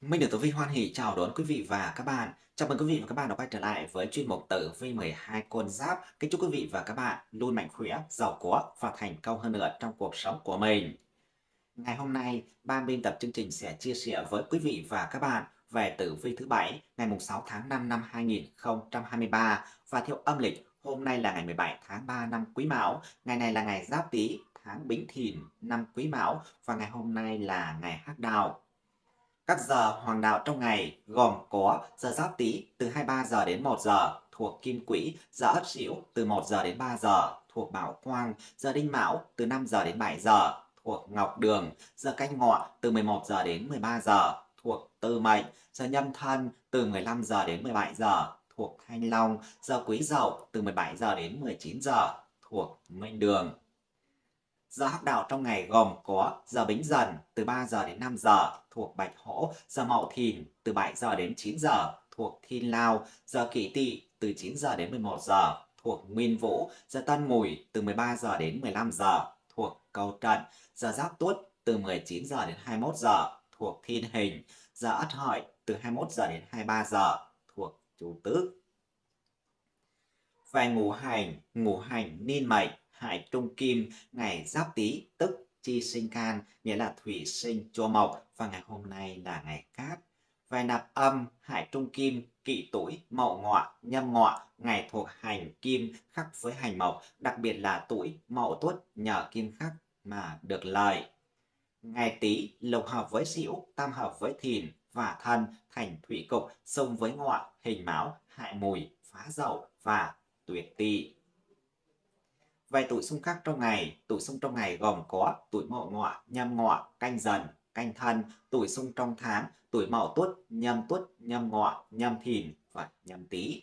Minh được Tử Vi hoan hỉ chào đón quý vị và các bạn. Chào mừng quý vị và các bạn đã quay trở lại với chuyên mục Tử Vi 12 con giáp. Kính chúc quý vị và các bạn luôn mạnh khỏe, giàu có và thành công hơn nữa trong cuộc sống của mình. Ngày hôm nay, ban biên tập chương trình sẽ chia sẻ với quý vị và các bạn về Tử Vi thứ bảy ngày 6 tháng 5 năm 2023 và theo âm lịch hôm nay là ngày 17 tháng 3 năm Quý Mão, ngày này là ngày Giáp Tý, tháng Bính Thìn năm Quý Mão và ngày hôm nay là ngày Hắc Đào. Các giờ hoàng đạo trong ngày gồm có giờ Giáp Tý từ 23 giờ đến 1 giờ thuộc Kim Quỹ, giờ Ất Sửu từ 1 giờ đến 3 giờ thuộc Bảo Quang, giờ Đinh Mão từ 5 giờ đến 7 giờ thuộc Ngọc Đường, giờ Canh Ngọ từ 11 giờ đến 13 giờ thuộc Tư Mệnh, giờ Nhâm Thân từ 15 giờ đến 17 giờ thuộc Thanh Long, giờ Quý Dậu từ 17 giờ đến 19 giờ thuộc Minh Đường. Giờ hắc đạo trong ngày gồm có giờ Bính Dần từ 3 giờ đến 5 giờ thuộc Bạch Hổ, giờ Mậu Thìn từ 7 giờ đến 9 giờ thuộc Thiên Lao, giờ Kỷ Tỵ từ 9 giờ đến 11 giờ thuộc Nguyên Vũ, giờ Tân Mùi từ 13 giờ đến 15 giờ thuộc Cầu Trận, giờ Giáp Tuất từ 19 giờ đến 21 giờ thuộc Thiên Hình, giờ Ất Hợi từ 21 giờ đến 23 giờ thuộc Chủ Tước. Về ngũ hành, ngũ hành niên mệnh. Hại trung kim, ngày giáp tý tức chi sinh can, nghĩa là thủy sinh cho mộc và ngày hôm nay là ngày cát. Về nạp âm, hại trung kim, kỵ tuổi, mậu ngọ, nhâm ngọ, ngày thuộc hành kim khắc với hành mộc, đặc biệt là tuổi mậu tuất nhờ kim khắc mà được lợi. Ngày tý lục hợp với sửu, tam hợp với thìn và thân thành thủy cục, xung với ngọ, hình máu, hại mùi, phá dậu và tuyệt tỵ. Vài tuổi xung khắc trong ngày, tuổi xung trong ngày gồm có tuổi mậu ngọ, nhâm ngọ, canh dần, canh thân, tuổi xung trong tháng, tuổi mậu tuất, nhâm tuất, nhâm ngọ, nhâm thìn và nhâm tý.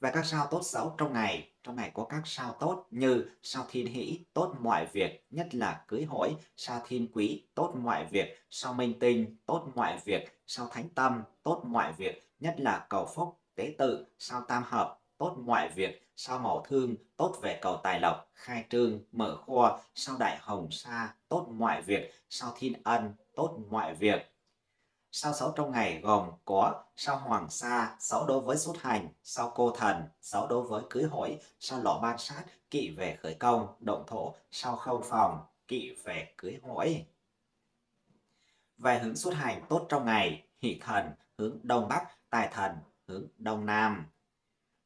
Và các sao tốt xấu trong ngày, trong ngày có các sao tốt như sao thiên hỷ, tốt mọi việc, nhất là cưới hỏi, sao thiên quý, tốt mọi việc, sao minh tinh, tốt mọi việc, sao thánh tâm, tốt mọi việc, nhất là cầu phúc, tế tự, sao tam hợp, tốt ngoại việc, sao màu thương, tốt về cầu tài lộc, khai trương, mở kho, sao đại hồng sa, tốt ngoại việc, sao thiên ân, tốt ngoại việc. Sao xấu trong ngày gồm có sao hoàng sa, xấu đối với xuất hành, sao cô thần, xấu đối với cưới hỏi, sao lọ ban sát, kỵ về khởi công, động thổ, sao không phòng, kỵ về cưới hỏi. Về hướng xuất hành tốt trong ngày, hỷ thần hướng đông bắc, tài thần hướng đông nam.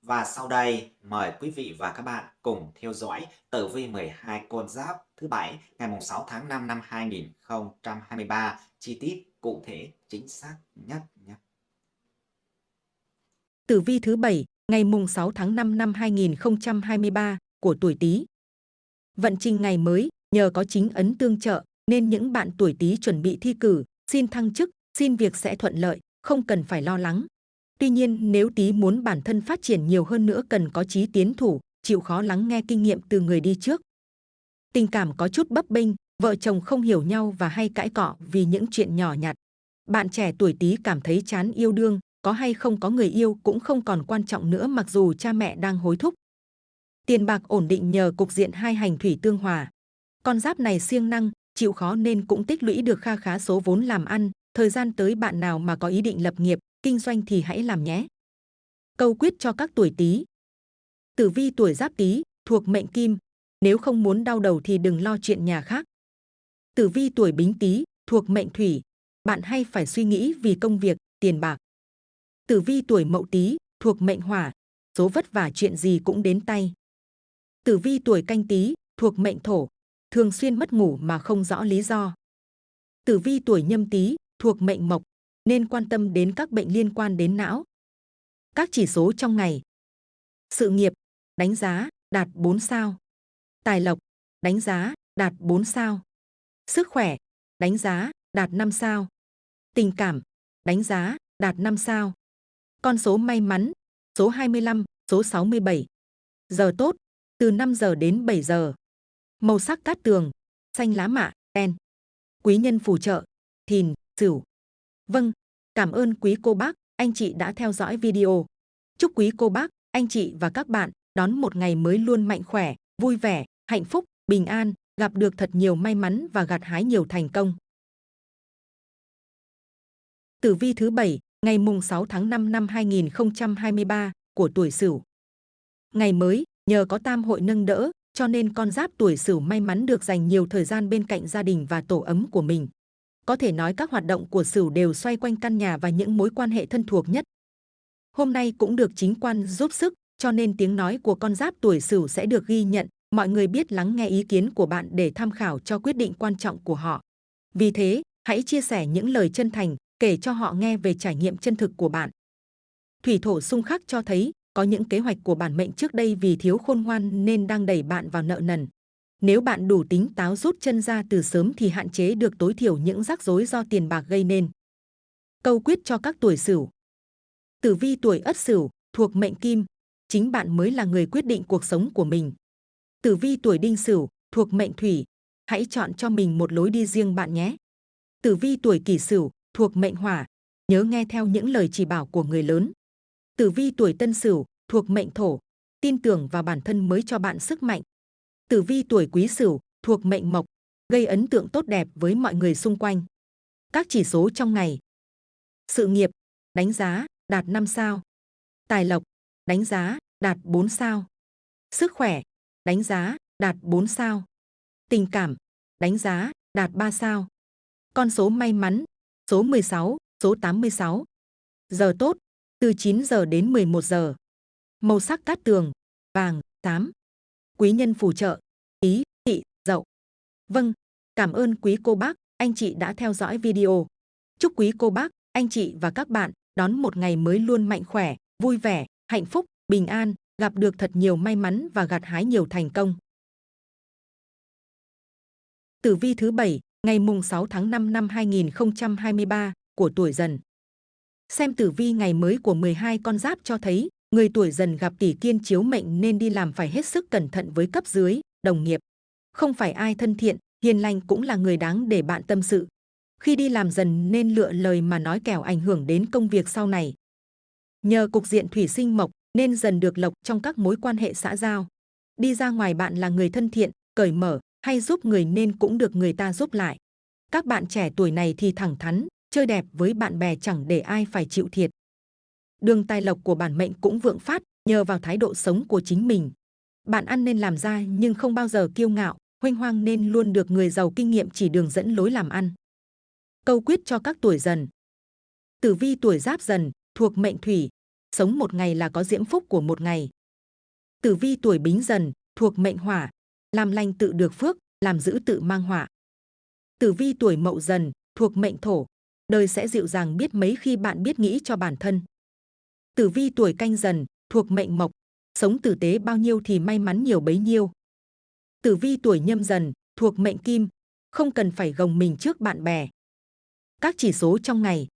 Và sau đây, mời quý vị và các bạn cùng theo dõi tử vi 12 con giáp thứ bảy ngày 6 tháng 5 năm 2023 chi tiết cụ thể chính xác nhất nhé. Tử vi thứ bảy ngày mùng 6 tháng 5 năm 2023 của tuổi Tý. Vận trình ngày mới nhờ có chính ấn tương trợ nên những bạn tuổi Tý chuẩn bị thi cử, xin thăng chức, xin việc sẽ thuận lợi, không cần phải lo lắng. Tuy nhiên, nếu tí muốn bản thân phát triển nhiều hơn nữa cần có chí tiến thủ, chịu khó lắng nghe kinh nghiệm từ người đi trước. Tình cảm có chút bấp bênh, vợ chồng không hiểu nhau và hay cãi cọ vì những chuyện nhỏ nhặt. Bạn trẻ tuổi tí cảm thấy chán yêu đương, có hay không có người yêu cũng không còn quan trọng nữa mặc dù cha mẹ đang hối thúc. Tiền bạc ổn định nhờ cục diện hai hành thủy tương hòa. Con giáp này siêng năng, chịu khó nên cũng tích lũy được kha khá số vốn làm ăn, thời gian tới bạn nào mà có ý định lập nghiệp, kinh doanh thì hãy làm nhé. Câu quyết cho các tuổi Tý. Tử vi tuổi Giáp Tý thuộc mệnh Kim, nếu không muốn đau đầu thì đừng lo chuyện nhà khác. Tử vi tuổi Bính Tý thuộc mệnh Thủy, bạn hay phải suy nghĩ vì công việc, tiền bạc. Tử vi tuổi Mậu Tý thuộc mệnh Hỏa, số vất vả chuyện gì cũng đến tay. Tử vi tuổi Canh Tý thuộc mệnh Thổ, thường xuyên mất ngủ mà không rõ lý do. Tử vi tuổi Nhâm Tý thuộc mệnh Mộc, nên quan tâm đến các bệnh liên quan đến não. Các chỉ số trong ngày. Sự nghiệp, đánh giá, đạt 4 sao. Tài lộc, đánh giá, đạt 4 sao. Sức khỏe, đánh giá, đạt 5 sao. Tình cảm, đánh giá, đạt 5 sao. Con số may mắn, số 25, số 67. Giờ tốt, từ 5 giờ đến 7 giờ. Màu sắc cát tường, xanh lá mạ, đen. Quý nhân phù trợ, thìn, sửu. Vâng, cảm ơn quý cô bác, anh chị đã theo dõi video. Chúc quý cô bác, anh chị và các bạn đón một ngày mới luôn mạnh khỏe, vui vẻ, hạnh phúc, bình an, gặp được thật nhiều may mắn và gặt hái nhiều thành công. Tử vi thứ bảy ngày mùng 6 tháng 5 năm 2023 của tuổi Sửu. Ngày mới, nhờ có tam hội nâng đỡ, cho nên con giáp tuổi Sửu may mắn được dành nhiều thời gian bên cạnh gia đình và tổ ấm của mình. Có thể nói các hoạt động của Sửu đều xoay quanh căn nhà và những mối quan hệ thân thuộc nhất. Hôm nay cũng được chính quan giúp sức, cho nên tiếng nói của con giáp tuổi Sửu sẽ được ghi nhận, mọi người biết lắng nghe ý kiến của bạn để tham khảo cho quyết định quan trọng của họ. Vì thế, hãy chia sẻ những lời chân thành, kể cho họ nghe về trải nghiệm chân thực của bạn. Thủy thổ xung khắc cho thấy có những kế hoạch của bản mệnh trước đây vì thiếu khôn ngoan nên đang đẩy bạn vào nợ nần. Nếu bạn đủ tính táo rút chân ra từ sớm thì hạn chế được tối thiểu những rắc rối do tiền bạc gây nên. Câu quyết cho các tuổi Sửu. Tử vi tuổi Ất Sửu thuộc mệnh Kim, chính bạn mới là người quyết định cuộc sống của mình. Tử vi tuổi Đinh Sửu thuộc mệnh Thủy, hãy chọn cho mình một lối đi riêng bạn nhé. Tử vi tuổi Kỷ Sửu thuộc mệnh Hỏa, nhớ nghe theo những lời chỉ bảo của người lớn. Tử vi tuổi Tân Sửu thuộc mệnh Thổ, tin tưởng vào bản thân mới cho bạn sức mạnh. Tử vi tuổi Quý Sửu thuộc mệnh Mộc, gây ấn tượng tốt đẹp với mọi người xung quanh. Các chỉ số trong ngày. Sự nghiệp, đánh giá, đạt 5 sao. Tài lộc, đánh giá, đạt 4 sao. Sức khỏe, đánh giá, đạt 4 sao. Tình cảm, đánh giá, đạt 3 sao. Con số may mắn, số 16, số 86. Giờ tốt, từ 9 giờ đến 11 giờ. Màu sắc cát tường, vàng, xám. Quý nhân phù trợ, ý, thị, dậu. Vâng, cảm ơn quý cô bác, anh chị đã theo dõi video. Chúc quý cô bác, anh chị và các bạn đón một ngày mới luôn mạnh khỏe, vui vẻ, hạnh phúc, bình an, gặp được thật nhiều may mắn và gặt hái nhiều thành công. Tử vi thứ bảy ngày mùng 6 tháng 5 năm 2023 của tuổi dần. Xem tử vi ngày mới của 12 con giáp cho thấy, người tuổi dần gặp tỷ kiên chiếu mệnh nên đi làm phải hết sức cẩn thận với cấp dưới, đồng nghiệp. Không phải ai thân thiện, hiền lành cũng là người đáng để bạn tâm sự. Khi đi làm dần nên lựa lời mà nói kẻo ảnh hưởng đến công việc sau này. Nhờ cục diện thủy sinh mộc nên dần được lộc trong các mối quan hệ xã giao. Đi ra ngoài bạn là người thân thiện, cởi mở, hay giúp người nên cũng được người ta giúp lại. Các bạn trẻ tuổi này thì thẳng thắn, chơi đẹp với bạn bè chẳng để ai phải chịu thiệt. Đường tài lộc của bản mệnh cũng vượng phát nhờ vào thái độ sống của chính mình. Bạn ăn nên làm ra nhưng không bao giờ kiêu ngạo, huênh hoang nên luôn được người giàu kinh nghiệm chỉ đường dẫn lối làm ăn. Câu quyết cho các tuổi dần. Tử vi tuổi giáp dần, thuộc mệnh thủy, sống một ngày là có diễm phúc của một ngày. Tử vi tuổi bính dần, thuộc mệnh hỏa, làm lành tự được phước, làm giữ tự mang họa. Tử vi tuổi mậu dần, thuộc mệnh thổ, đời sẽ dịu dàng biết mấy khi bạn biết nghĩ cho bản thân. Tử vi tuổi canh dần, thuộc mệnh mộc, sống tử tế bao nhiêu thì may mắn nhiều bấy nhiêu. Tử vi tuổi nhâm dần, thuộc mệnh kim, không cần phải gồng mình trước bạn bè. Các chỉ số trong ngày.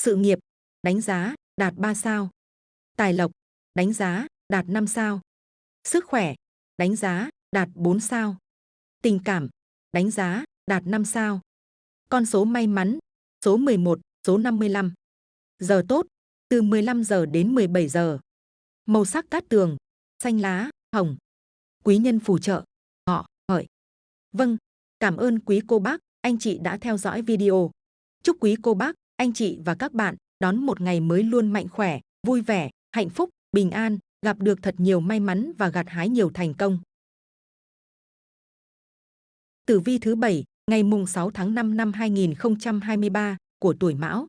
Sự nghiệp, đánh giá, đạt 3 sao. Tài lộc, đánh giá, đạt 5 sao. Sức khỏe, đánh giá, đạt 4 sao. Tình cảm, đánh giá, đạt 5 sao. Con số may mắn, số 11, số 55. Giờ tốt, từ 15 giờ đến 17 giờ. Màu sắc cát tường, xanh lá, hồng. Quý nhân phù trợ, họ, hợi. Vâng, cảm ơn quý cô bác, anh chị đã theo dõi video. Chúc quý cô bác, anh chị và các bạn đón một ngày mới luôn mạnh khỏe, vui vẻ, hạnh phúc, bình an, gặp được thật nhiều may mắn và gặt hái nhiều thành công. Tử vi thứ bảy ngày mùng 6 tháng 5 năm 2023 của tuổi Mão.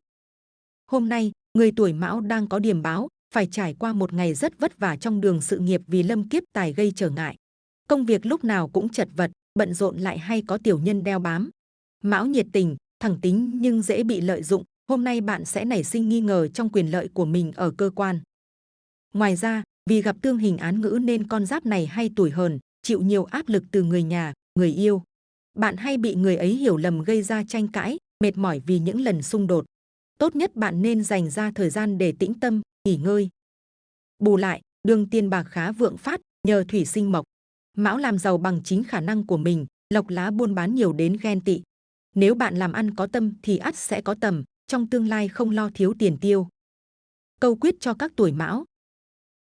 Hôm nay, người tuổi Mão đang có điểm báo, phải trải qua một ngày rất vất vả trong đường sự nghiệp vì lâm kiếp tài gây trở ngại. Công việc lúc nào cũng chật vật, bận rộn lại hay có tiểu nhân đeo bám. Mão nhiệt tình, thẳng tính nhưng dễ bị lợi dụng, hôm nay bạn sẽ nảy sinh nghi ngờ trong quyền lợi của mình ở cơ quan. Ngoài ra, vì gặp tương hình án ngữ nên con giáp này hay tuổi hờn, chịu nhiều áp lực từ người nhà, người yêu. Bạn hay bị người ấy hiểu lầm gây ra tranh cãi, mệt mỏi vì những lần xung đột. Tốt nhất bạn nên dành ra thời gian để tĩnh tâm, nghỉ ngơi. Bù lại, đường tiền bạc khá vượng phát nhờ thủy sinh mộc. Mão làm giàu bằng chính khả năng của mình, lộc lá buôn bán nhiều đến ghen tị. Nếu bạn làm ăn có tâm thì ắt sẽ có tầm, trong tương lai không lo thiếu tiền tiêu. Câu quyết cho các tuổi mão.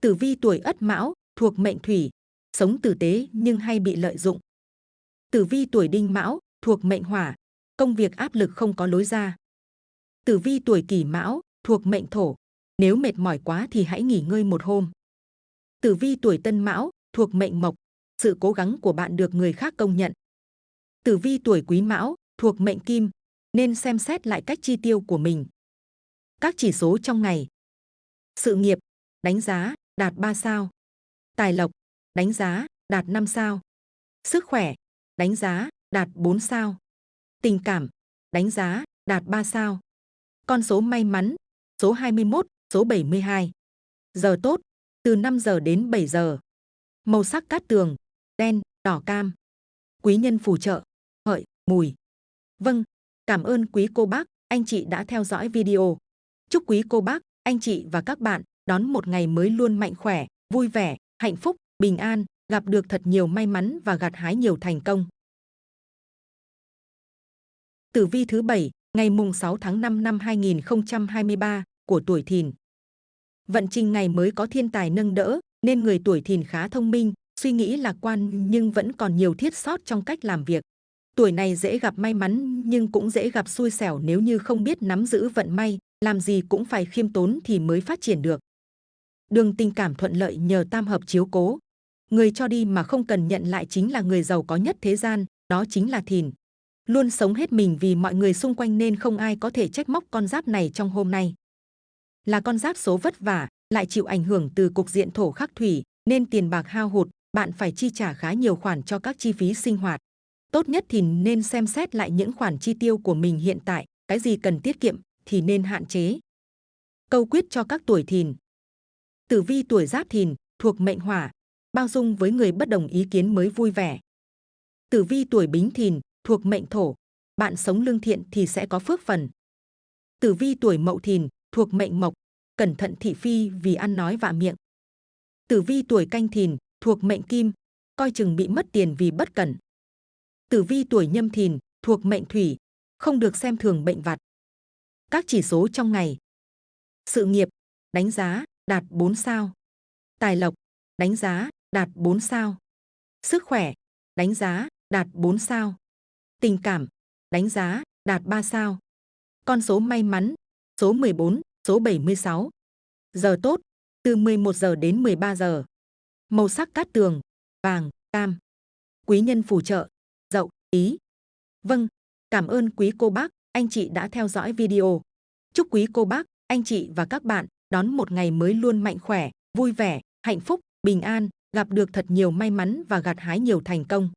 Tử vi tuổi ất mão, thuộc mệnh thủy, sống tử tế nhưng hay bị lợi dụng. Tử vi tuổi đinh mão, thuộc mệnh hỏa, công việc áp lực không có lối ra. Tử vi tuổi Kỷ Mão thuộc mệnh Thổ, nếu mệt mỏi quá thì hãy nghỉ ngơi một hôm. Tử vi tuổi Tân Mão thuộc mệnh Mộc, sự cố gắng của bạn được người khác công nhận. Tử vi tuổi Quý Mão thuộc mệnh Kim, nên xem xét lại cách chi tiêu của mình. Các chỉ số trong ngày. Sự nghiệp, đánh giá, đạt 3 sao. Tài lộc, đánh giá, đạt 5 sao. Sức khỏe, đánh giá, đạt 4 sao. Tình cảm, đánh giá, đạt 3 sao. Con số may mắn, số 21, số 72. Giờ tốt, từ 5 giờ đến 7 giờ. Màu sắc cát tường, đen, đỏ cam. Quý nhân phù trợ, hợi, mùi. Vâng, cảm ơn quý cô bác, anh chị đã theo dõi video. Chúc quý cô bác, anh chị và các bạn đón một ngày mới luôn mạnh khỏe, vui vẻ, hạnh phúc, bình an, gặp được thật nhiều may mắn và gặt hái nhiều thành công. Tử vi thứ 7, ngày mùng 6 tháng 5 năm 2023 của tuổi Thìn. Vận trình ngày mới có thiên tài nâng đỡ, nên người tuổi Thìn khá thông minh, suy nghĩ lạc quan nhưng vẫn còn nhiều thiết sót trong cách làm việc. Tuổi này dễ gặp may mắn nhưng cũng dễ gặp xui xẻo nếu như không biết nắm giữ vận may, làm gì cũng phải khiêm tốn thì mới phát triển được. Đường tình cảm thuận lợi nhờ tam hợp chiếu cố. Người cho đi mà không cần nhận lại chính là người giàu có nhất thế gian, đó chính là Thìn. Luôn sống hết mình vì mọi người xung quanh nên không ai có thể trách móc con giáp này trong hôm nay. Là con giáp số vất vả, lại chịu ảnh hưởng từ cục diện thổ khắc thủy, nên tiền bạc hao hụt, bạn phải chi trả khá nhiều khoản cho các chi phí sinh hoạt. Tốt nhất thì nên xem xét lại những khoản chi tiêu của mình hiện tại, cái gì cần tiết kiệm thì nên hạn chế. Câu quyết cho các tuổi thìn. Tử vi tuổi giáp thìn, thuộc mệnh hỏa, bao dung với người bất đồng ý kiến mới vui vẻ. Tử vi tuổi bính thìn, thuộc mệnh thổ, bạn sống lương thiện thì sẽ có phước phần. Tử vi tuổi mậu thìn, thuộc mệnh mộc, cẩn thận thị phi vì ăn nói vạ miệng. Tử vi tuổi canh thìn, thuộc mệnh kim, coi chừng bị mất tiền vì bất cẩn. Tử vi tuổi nhâm thìn, thuộc mệnh thủy, không được xem thường bệnh vặt. Các chỉ số trong ngày. Sự nghiệp, đánh giá, đạt 4 sao. Tài lộc, đánh giá, đạt 4 sao. Sức khỏe, đánh giá, đạt 4 sao. Tình cảm, đánh giá, đạt 3 sao. Con số may mắn, số 14, số 76. Giờ tốt, từ 11 giờ đến 13 giờ. Màu sắc cát tường, vàng, cam. Quý nhân phù trợ, dậu, ý. Vâng, cảm ơn quý cô bác, anh chị đã theo dõi video. Chúc quý cô bác, anh chị và các bạn đón một ngày mới luôn mạnh khỏe, vui vẻ, hạnh phúc, bình an, gặp được thật nhiều may mắn và gặt hái nhiều thành công.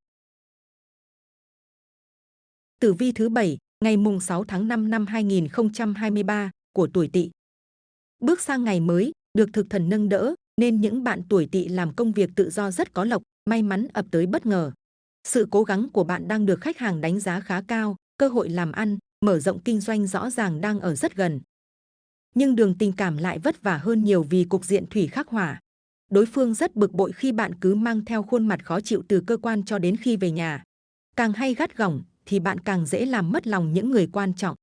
Tử vi thứ bảy, ngày mùng 6 tháng 5 năm 2023 của tuổi Tỵ. Bước sang ngày mới, được thực thần nâng đỡ, nên những bạn tuổi Tỵ làm công việc tự do rất có lộc, may mắn ập tới bất ngờ. Sự cố gắng của bạn đang được khách hàng đánh giá khá cao, cơ hội làm ăn, mở rộng kinh doanh rõ ràng đang ở rất gần. Nhưng đường tình cảm lại vất vả hơn nhiều vì cục diện thủy khắc hỏa. Đối phương rất bực bội khi bạn cứ mang theo khuôn mặt khó chịu từ cơ quan cho đến khi về nhà. Càng hay gắt gỏng thì bạn càng dễ làm mất lòng những người quan trọng.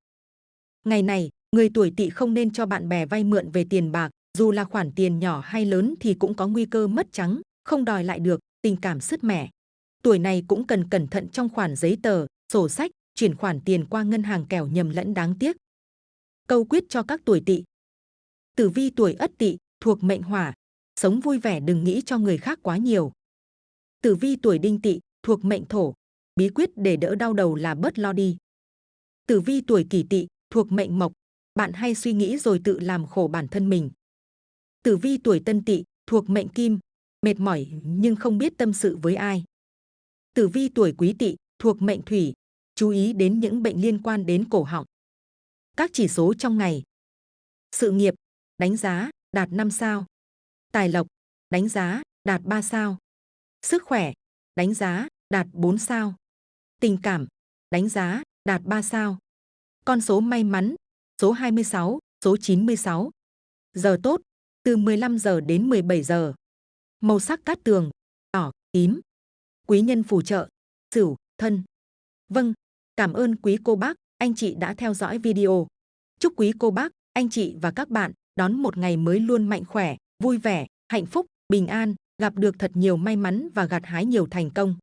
Ngày này, người tuổi tỵ không nên cho bạn bè vay mượn về tiền bạc, dù là khoản tiền nhỏ hay lớn thì cũng có nguy cơ mất trắng, không đòi lại được, tình cảm sứt mẻ. Tuổi này cũng cần cẩn thận trong khoản giấy tờ, sổ sách, chuyển khoản tiền qua ngân hàng kẻo nhầm lẫn đáng tiếc. Câu quyết cho các tuổi tỵ. Tử vi tuổi ất tỵ thuộc mệnh hỏa, sống vui vẻ đừng nghĩ cho người khác quá nhiều. Tử vi tuổi đinh tỵ thuộc mệnh thổ, bí quyết để đỡ đau đầu là bớt lo đi. Tử vi tuổi kỷ tỵ thuộc mệnh mộc, bạn hay suy nghĩ rồi tự làm khổ bản thân mình. Tử vi tuổi tân tỵ thuộc mệnh kim, mệt mỏi nhưng không biết tâm sự với ai. Tử vi tuổi quý tỵ thuộc mệnh thủy, chú ý đến những bệnh liên quan đến cổ họng. Các chỉ số trong ngày. Sự nghiệp, đánh giá, đạt 5 sao. Tài lộc, đánh giá, đạt 3 sao. Sức khỏe, đánh giá, đạt 4 sao. Tình cảm, đánh giá, đạt 3 sao. Con số may mắn, số 26, số 96. Giờ tốt, từ 15 giờ đến 17 giờ. Màu sắc cát tường, đỏ, tím. Quý nhân phù trợ, sửu, thân. Vâng, cảm ơn quý cô bác, anh chị đã theo dõi video. Chúc quý cô bác, anh chị và các bạn đón một ngày mới luôn mạnh khỏe, vui vẻ, hạnh phúc, bình an, gặp được thật nhiều may mắn và gặt hái nhiều thành công.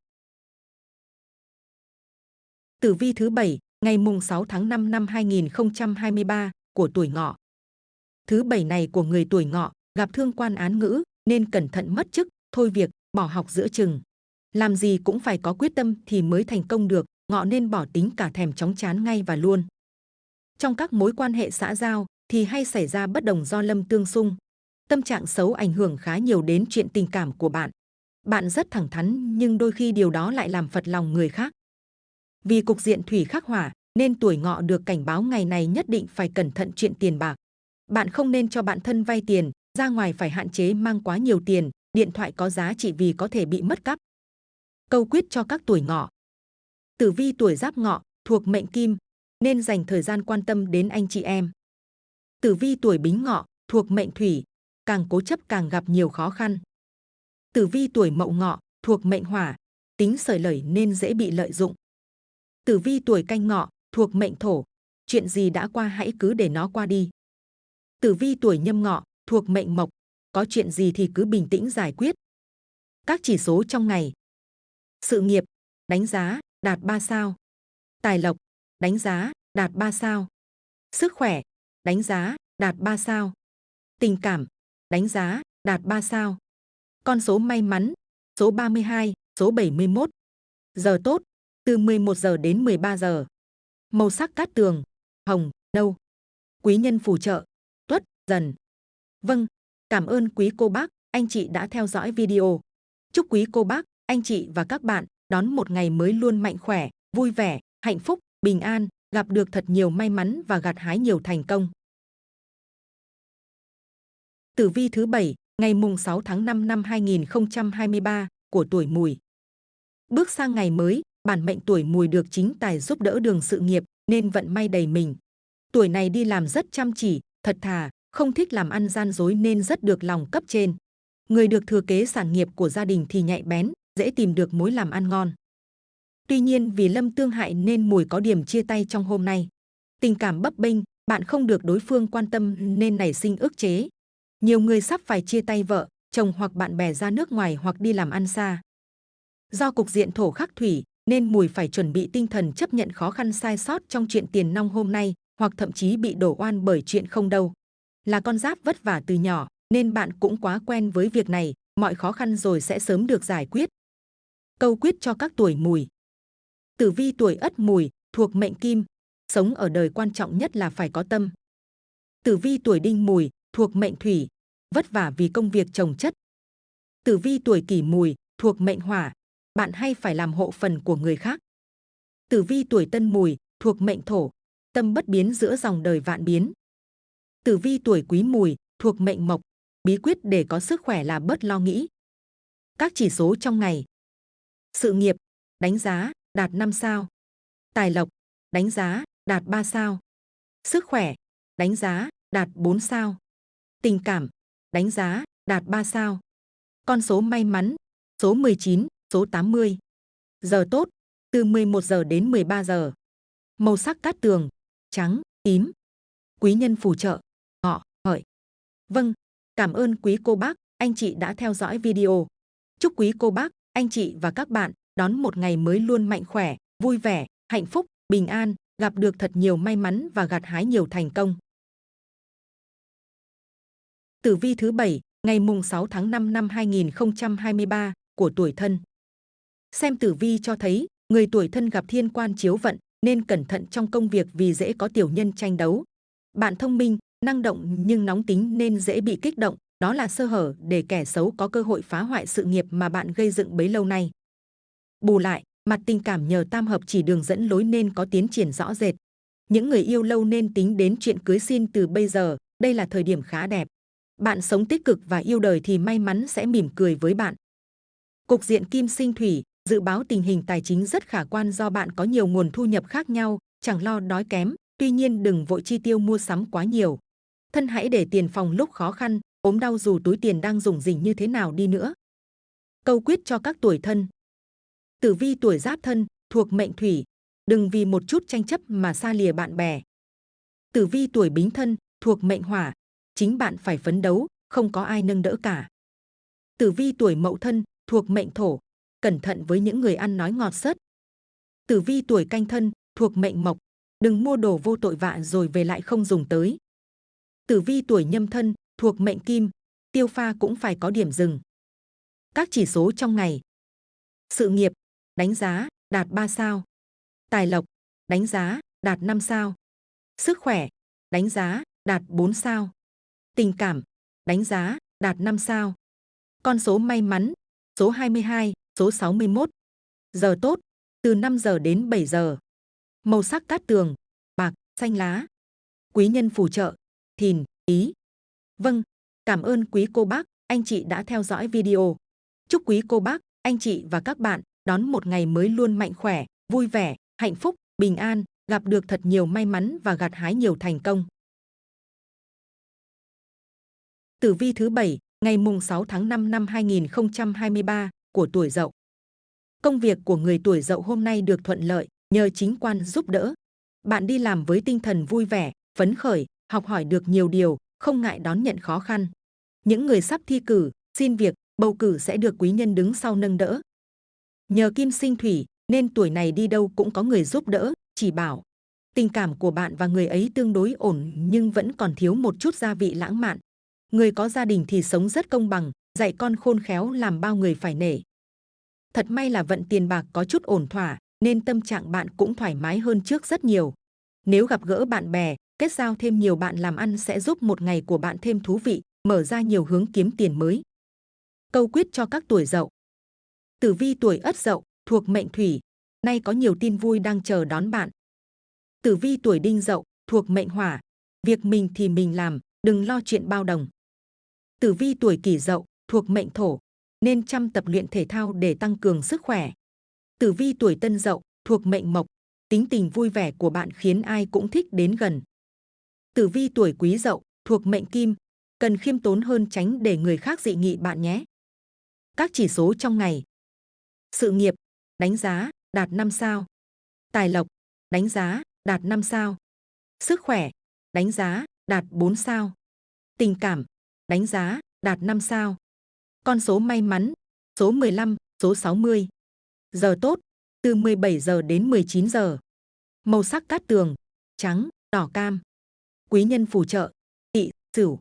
Tử vi thứ 7, ngày mùng 6 tháng 5 năm 2023 của tuổi ngọ. Thứ bảy này của người tuổi ngọ gặp thương quan án ngữ nên cẩn thận mất chức, thôi việc, bỏ học giữa chừng. Làm gì cũng phải có quyết tâm thì mới thành công được, ngọ nên bỏ tính cả thèm chóng chán ngay và luôn. Trong các mối quan hệ xã giao thì hay xảy ra bất đồng do lâm tương xung. Tâm trạng xấu ảnh hưởng khá nhiều đến chuyện tình cảm của bạn. Bạn rất thẳng thắn nhưng đôi khi điều đó lại làm phật lòng người khác. Vì cục diện thủy khắc hỏa nên tuổi ngọ được cảnh báo ngày này nhất định phải cẩn thận chuyện tiền bạc. Bạn không nên cho bạn thân vay tiền, ra ngoài phải hạn chế mang quá nhiều tiền, điện thoại có giá trị vì có thể bị mất cắp. Câu quyết cho các tuổi ngọ. Tử vi tuổi giáp ngọ thuộc mệnh kim nên dành thời gian quan tâm đến anh chị em. Tử vi tuổi bính ngọ thuộc mệnh thủy, càng cố chấp càng gặp nhiều khó khăn. Tử vi tuổi mậu ngọ thuộc mệnh hỏa, tính sởi lởi nên dễ bị lợi dụng. Tử vi tuổi canh ngọ thuộc mệnh thổ, chuyện gì đã qua hãy cứ để nó qua đi. Tử vi tuổi nhâm ngọ thuộc mệnh mộc, có chuyện gì thì cứ bình tĩnh giải quyết. Các chỉ số trong ngày. Sự nghiệp, đánh giá, đạt 3 sao. Tài lộc, đánh giá, đạt 3 sao. Sức khỏe, đánh giá, đạt 3 sao. Tình cảm, đánh giá, đạt 3 sao. Con số may mắn, số 32, số 71. Giờ tốt, từ 11 giờ đến 13 giờ. Màu sắc cát tường, hồng, nâu. Quý nhân phù trợ, tuất, dần. Vâng, cảm ơn quý cô bác, anh chị đã theo dõi video. Chúc quý cô bác, anh chị và các bạn đón một ngày mới luôn mạnh khỏe, vui vẻ, hạnh phúc, bình an, gặp được thật nhiều may mắn và gặt hái nhiều thành công. Tử vi thứ bảy ngày mùng 6 tháng 5 năm 2023 của tuổi mùi. Bước sang ngày mới, bản mệnh tuổi mùi được chính tài giúp đỡ đường sự nghiệp nên vận may đầy mình. Tuổi này đi làm rất chăm chỉ, thật thà, không thích làm ăn gian dối nên rất được lòng cấp trên. Người được thừa kế sản nghiệp của gia đình thì nhạy bén, dễ tìm được mối làm ăn ngon. Tuy nhiên vì lâm tương hại nên mùi có điểm chia tay trong hôm nay. Tình cảm bấp bênh, bạn không được đối phương quan tâm nên nảy sinh ức chế. Nhiều người sắp phải chia tay vợ, chồng hoặc bạn bè ra nước ngoài hoặc đi làm ăn xa. Do cục diện thổ khắc thủy, nên mùi phải chuẩn bị tinh thần chấp nhận khó khăn sai sót trong chuyện tiền nong hôm nay, hoặc thậm chí bị đổ oan bởi chuyện không đâu. Là con giáp vất vả từ nhỏ, nên bạn cũng quá quen với việc này, mọi khó khăn rồi sẽ sớm được giải quyết. Câu quyết cho các tuổi mùi. Tử vi tuổi ất mùi, thuộc mệnh kim, sống ở đời quan trọng nhất là phải có tâm. Tử vi tuổi đinh mùi, thuộc mệnh thủy, vất vả vì công việc trồng chất. Tử vi tuổi kỷ mùi, thuộc mệnh hỏa, bạn hay phải làm hộ phần của người khác. Tử vi tuổi tân mùi, thuộc mệnh thổ, tâm bất biến giữa dòng đời vạn biến. Tử vi tuổi quý mùi, thuộc mệnh mộc, bí quyết để có sức khỏe là bớt lo nghĩ. Các chỉ số trong ngày. Sự nghiệp, đánh giá, đạt 5 sao. Tài lộc, đánh giá, đạt 3 sao. Sức khỏe, đánh giá, đạt 4 sao. Tình cảm, đánh giá, đạt 3 sao. Con số may mắn, số 19, số 80. Giờ tốt, từ 11 giờ đến 13 giờ. Màu sắc cát tường, trắng, tím. Quý nhân phù trợ, ngọ, hợi. Vâng, cảm ơn quý cô bác, anh chị đã theo dõi video. Chúc quý cô bác, anh chị và các bạn đón một ngày mới luôn mạnh khỏe, vui vẻ, hạnh phúc, bình an, gặp được thật nhiều may mắn và gặt hái nhiều thành công. Tử vi thứ bảy ngày mùng 6 tháng 5 năm 2023 của tuổi thân. Xem tử vi cho thấy, người tuổi thân gặp thiên quan chiếu vận nên cẩn thận trong công việc vì dễ có tiểu nhân tranh đấu. Bạn thông minh, năng động nhưng nóng tính nên dễ bị kích động, đó là sơ hở để kẻ xấu có cơ hội phá hoại sự nghiệp mà bạn gây dựng bấy lâu nay. Bù lại, mặt tình cảm nhờ tam hợp chỉ đường dẫn lối nên có tiến triển rõ rệt. Những người yêu lâu nên tính đến chuyện cưới xin từ bây giờ, đây là thời điểm khá đẹp. Bạn sống tích cực và yêu đời thì may mắn sẽ mỉm cười với bạn. Cục diện kim sinh thủy, dự báo tình hình tài chính rất khả quan do bạn có nhiều nguồn thu nhập khác nhau, chẳng lo đói kém, tuy nhiên đừng vội chi tiêu mua sắm quá nhiều. Thân hãy để tiền phòng lúc khó khăn, ốm đau dù túi tiền đang dùng dình như thế nào đi nữa. Câu quyết cho các tuổi thân. Tử vi tuổi giáp thân, thuộc mệnh thủy, đừng vì một chút tranh chấp mà xa lìa bạn bè. Tử vi tuổi bính thân, thuộc mệnh hỏa, chính bạn phải phấn đấu, không có ai nâng đỡ cả. Tử vi tuổi mậu thân, thuộc mệnh thổ, cẩn thận với những người ăn nói ngọt sớt. Tử vi tuổi canh thân, thuộc mệnh mộc, đừng mua đồ vô tội vạ rồi về lại không dùng tới. Tử vi tuổi nhâm thân, thuộc mệnh kim, tiêu pha cũng phải có điểm dừng. Các chỉ số trong ngày. Sự nghiệp, đánh giá, đạt 3 sao. Tài lộc, đánh giá, đạt 5 sao. Sức khỏe, đánh giá, đạt 4 sao. Tình cảm, đánh giá, đạt 5 sao. Con số may mắn, số 22, số 61. Giờ tốt, từ 5 giờ đến 7 giờ. Màu sắc cát tường, bạc, xanh lá. Quý nhân phù trợ, thìn, ý. Vâng, cảm ơn quý cô bác, anh chị đã theo dõi video. Chúc quý cô bác, anh chị và các bạn đón một ngày mới luôn mạnh khỏe, vui vẻ, hạnh phúc, bình an, gặp được thật nhiều may mắn và gặt hái nhiều thành công. Tử vi thứ 7, ngày mùng 6 tháng 5 năm 2023 của tuổi Dậu. Công việc của người tuổi Dậu hôm nay được thuận lợi nhờ chính quan giúp đỡ. Bạn đi làm với tinh thần vui vẻ, phấn khởi, học hỏi được nhiều điều, không ngại đón nhận khó khăn. Những người sắp thi cử, xin việc, bầu cử sẽ được quý nhân đứng sau nâng đỡ. Nhờ kim sinh thủy, nên tuổi này đi đâu cũng có người giúp đỡ, chỉ bảo. Tình cảm của bạn và người ấy tương đối ổn nhưng vẫn còn thiếu một chút gia vị lãng mạn. Người có gia đình thì sống rất công bằng, dạy con khôn khéo làm bao người phải nể. Thật may là vận tiền bạc có chút ổn thỏa, nên tâm trạng bạn cũng thoải mái hơn trước rất nhiều. Nếu gặp gỡ bạn bè, kết giao thêm nhiều bạn làm ăn sẽ giúp một ngày của bạn thêm thú vị, mở ra nhiều hướng kiếm tiền mới. Câu quyết cho các tuổi dậu. Tử vi tuổi ất dậu, thuộc mệnh thủy, nay có nhiều tin vui đang chờ đón bạn. Tử vi tuổi đinh dậu, thuộc mệnh hỏa, việc mình thì mình làm, đừng lo chuyện bao đồng. Tử vi tuổi kỷ dậu, thuộc mệnh thổ, nên chăm tập luyện thể thao để tăng cường sức khỏe. Tử vi tuổi tân dậu, thuộc mệnh mộc, tính tình vui vẻ của bạn khiến ai cũng thích đến gần. Tử vi tuổi quý dậu, thuộc mệnh kim, cần khiêm tốn hơn tránh để người khác dị nghị bạn nhé. Các chỉ số trong ngày. Sự nghiệp, đánh giá, đạt 5 sao. Tài lộc, đánh giá, đạt 5 sao. Sức khỏe, đánh giá, đạt 4 sao. Tình cảm, đánh giá, đạt 5 sao. Con số may mắn, số 15, số 60. Giờ tốt, từ 17 giờ đến 19 giờ. Màu sắc cát tường, trắng, đỏ cam. Quý nhân phù trợ, tỵ, sửu.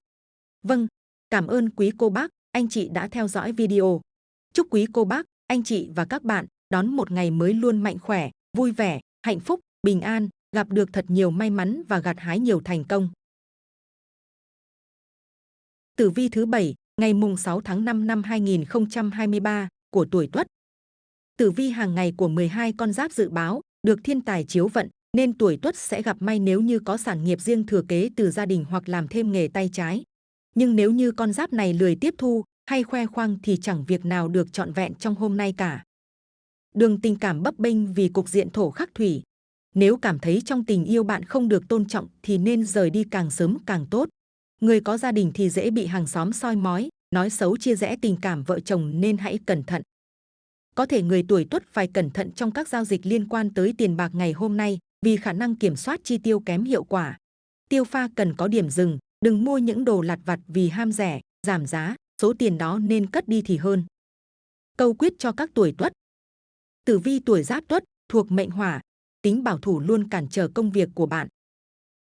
Vâng, cảm ơn quý cô bác, anh chị đã theo dõi video. Chúc quý cô bác, anh chị và các bạn đón một ngày mới luôn mạnh khỏe, vui vẻ, hạnh phúc, bình an, gặp được thật nhiều may mắn và gặt hái nhiều thành công. Tử vi thứ 7, ngày mùng 6 tháng 5 năm 2023 của tuổi Tuất. Tử vi hàng ngày của 12 con giáp dự báo được thiên tài chiếu vận, nên tuổi Tuất sẽ gặp may nếu như có sản nghiệp riêng thừa kế từ gia đình hoặc làm thêm nghề tay trái. Nhưng nếu như con giáp này lười tiếp thu hay khoe khoang thì chẳng việc nào được trọn vẹn trong hôm nay cả. Đường tình cảm bấp bênh vì cục diện thổ khắc thủy. Nếu cảm thấy trong tình yêu bạn không được tôn trọng thì nên rời đi càng sớm càng tốt. Người có gia đình thì dễ bị hàng xóm soi mói, nói xấu chia rẽ tình cảm vợ chồng nên hãy cẩn thận. Có thể người tuổi tuất phải cẩn thận trong các giao dịch liên quan tới tiền bạc ngày hôm nay vì khả năng kiểm soát chi tiêu kém hiệu quả. Tiêu pha cần có điểm dừng, đừng mua những đồ lặt vặt vì ham rẻ, giảm giá, số tiền đó nên cất đi thì hơn. Câu quyết cho các tuổi tuất. Tử vi tuổi giáp tuất, thuộc mệnh hỏa, tính bảo thủ luôn cản trở công việc của bạn.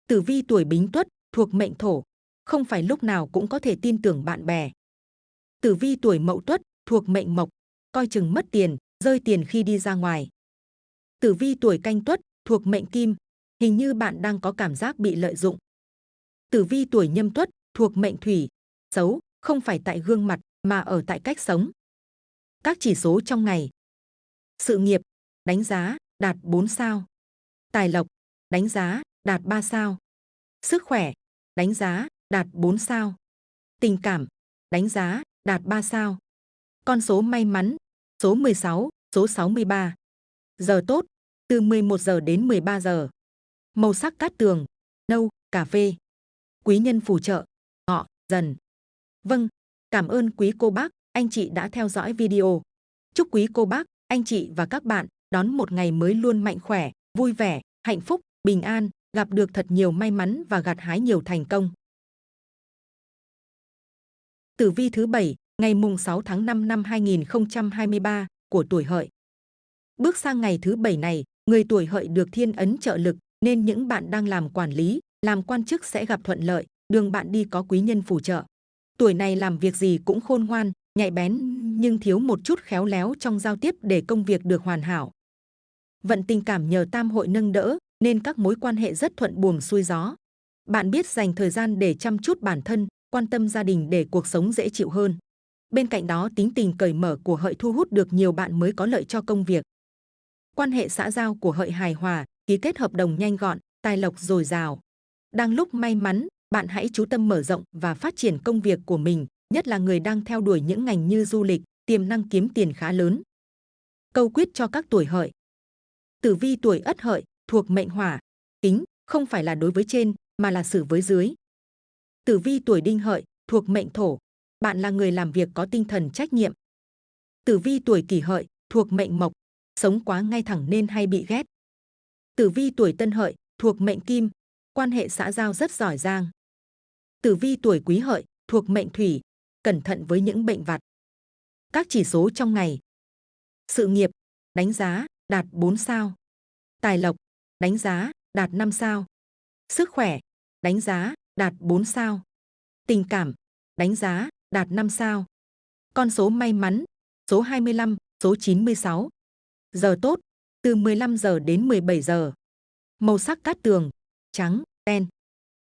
Tử vi tuổi bính tuất, thuộc mệnh thổ, không phải lúc nào cũng có thể tin tưởng bạn bè. Tử vi tuổi mậu tuất, thuộc mệnh mộc, coi chừng mất tiền, rơi tiền khi đi ra ngoài. Tử vi tuổi canh tuất, thuộc mệnh kim, hình như bạn đang có cảm giác bị lợi dụng. Tử vi tuổi nhâm tuất, thuộc mệnh thủy, xấu, không phải tại gương mặt mà ở tại cách sống. Các chỉ số trong ngày. Sự nghiệp, đánh giá, đạt 4 sao. Tài lộc, đánh giá, đạt 3 sao. Sức khỏe, đánh giá, đạt 4 sao. Tình cảm, đánh giá, đạt 3 sao. Con số may mắn, số 16, số 63. Giờ tốt, từ 11 giờ đến 13 giờ. Màu sắc cát tường, nâu, cà phê. Quý nhân phù trợ, ngọ, dần. Vâng, cảm ơn quý cô bác, anh chị đã theo dõi video. Chúc quý cô bác, anh chị và các bạn đón một ngày mới luôn mạnh khỏe, vui vẻ, hạnh phúc, bình an, gặp được thật nhiều may mắn và gặt hái nhiều thành công. Tử vi thứ 7, ngày mùng 6 tháng 5 năm 2023 của tuổi hợi. Bước sang ngày thứ 7 này, người tuổi hợi được thiên ấn trợ lực, nên những bạn đang làm quản lý, làm quan chức sẽ gặp thuận lợi, đường bạn đi có quý nhân phù trợ. Tuổi này làm việc gì cũng khôn ngoan, nhạy bén nhưng thiếu một chút khéo léo trong giao tiếp để công việc được hoàn hảo. Vận tình cảm nhờ tam hội nâng đỡ nên các mối quan hệ rất thuận buồm xuôi gió. Bạn biết dành thời gian để chăm chút bản thân, quan tâm gia đình để cuộc sống dễ chịu hơn. Bên cạnh đó tính tình cởi mở của hợi thu hút được nhiều bạn mới có lợi cho công việc. Quan hệ xã giao của hợi hài hòa, ký kết hợp đồng nhanh gọn, tài lộc dồi dào. Đang lúc may mắn, bạn hãy chú tâm mở rộng và phát triển công việc của mình, nhất là người đang theo đuổi những ngành như du lịch, tiềm năng kiếm tiền khá lớn. Câu quyết cho các tuổi hợi. Tử vi tuổi ất hợi, thuộc mệnh hỏa, tính, không phải là đối với trên, mà là xử với dưới. Tử vi tuổi đinh hợi, thuộc mệnh thổ, bạn là người làm việc có tinh thần trách nhiệm. Tử vi tuổi kỷ hợi, thuộc mệnh mộc, sống quá ngay thẳng nên hay bị ghét. Tử vi tuổi tân hợi, thuộc mệnh kim, quan hệ xã giao rất giỏi giang. Tử vi tuổi quý hợi, thuộc mệnh thủy, cẩn thận với những bệnh vặt. Các chỉ số trong ngày. Sự nghiệp, đánh giá, đạt 4 sao. Tài lộc, đánh giá, đạt 5 sao. Sức khỏe, đánh giá, đạt 4 sao. Tình cảm, đánh giá, đạt 5 sao. Con số may mắn, số 25, số 96. Giờ tốt, từ 15 giờ đến 17 giờ. Màu sắc cát tường, trắng, đen.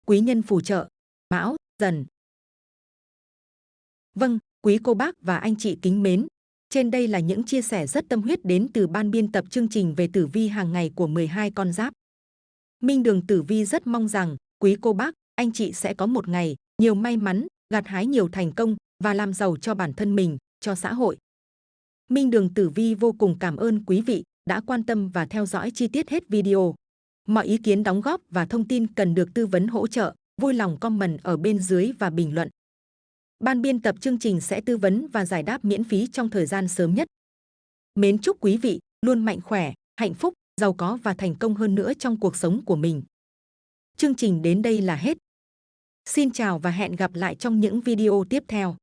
Quý nhân phù trợ, mão, dần. Vâng, quý cô bác và anh chị kính mến. Trên đây là những chia sẻ rất tâm huyết đến từ ban biên tập chương trình về tử vi hàng ngày của 12 con giáp. Minh Đường Tử Vi rất mong rằng quý cô bác, anh chị sẽ có một ngày nhiều may mắn, gặt hái nhiều thành công và làm giàu cho bản thân mình, cho xã hội. Minh Đường Tử Vi vô cùng cảm ơn quý vị đã quan tâm và theo dõi chi tiết hết video. Mọi ý kiến đóng góp và thông tin cần được tư vấn hỗ trợ, vui lòng comment ở bên dưới và bình luận. Ban biên tập chương trình sẽ tư vấn và giải đáp miễn phí trong thời gian sớm nhất. Mến chúc quý vị luôn mạnh khỏe, hạnh phúc, giàu có và thành công hơn nữa trong cuộc sống của mình. Chương trình đến đây là hết. Xin chào và hẹn gặp lại trong những video tiếp theo.